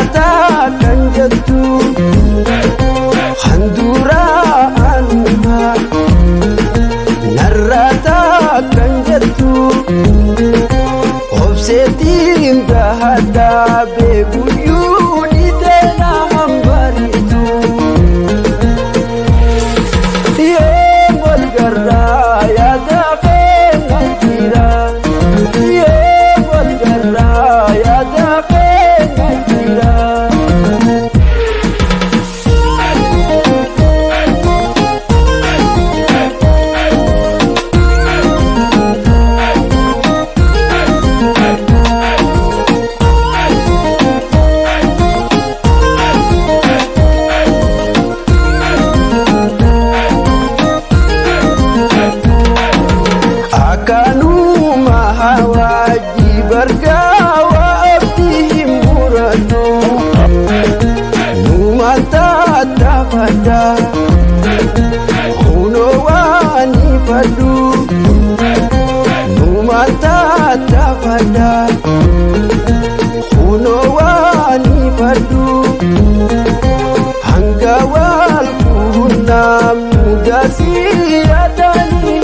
عتاك جدو fardaa Kunoo waanii farduu Hanga wal kuunnaa mudaa siyaataanii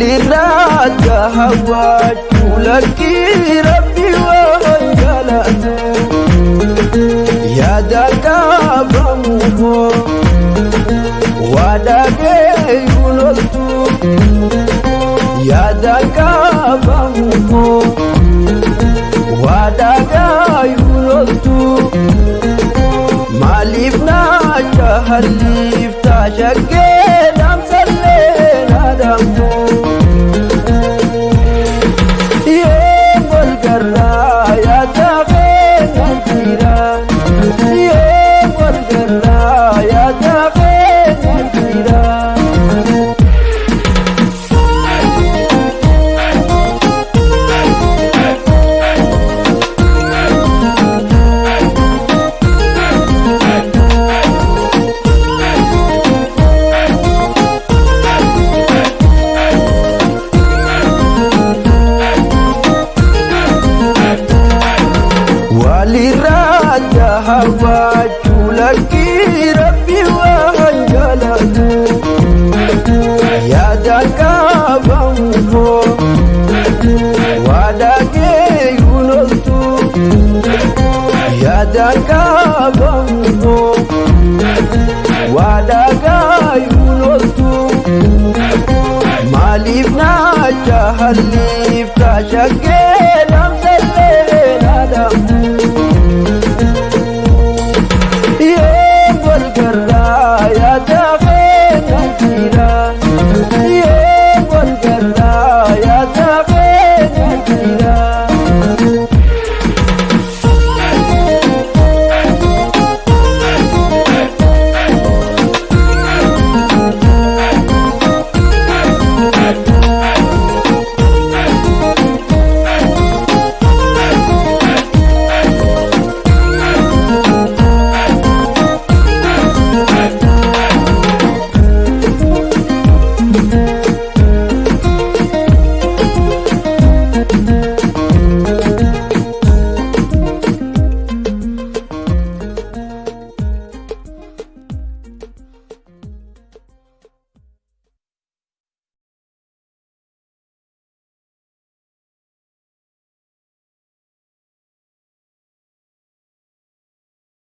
الراك هواك لك ربي يا وهجلت يدك بمه ودك يولدت يدك بمه ودك يولدت مالفنا تهليف تشكي دم سلينا دمه Aliraja hawa tulaki Rabbi wa anjalagu Yadaka bambo Wadake gunotu Yadaka bambo Wadaka gunotu Malif na jahalif Tashakela